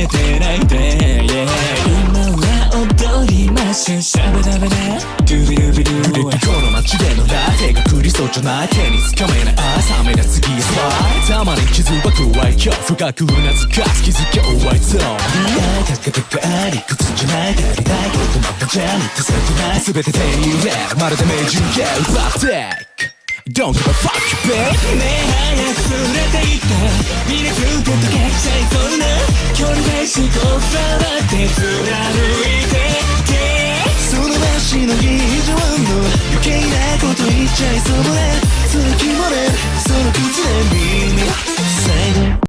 えてないで、yeah、今は踊りましょうシャバダバダ。ドゥビドゥビドゥビドゥこの街でのラテが降りそうじゃない手につかめない朝目立つギスはたまに傷は怖い今日深くうなずかす気づきゃ終わりそう高く高あり靴じゃない足りないけどまたじゃに手てない全て手に入れまるで名人ゲームバッテック。Don't give a fuck, bitch ね。え早く触れていって。見れること距離で思考触って貫いてて。その足の以上の余計なこと言っちゃいそうだ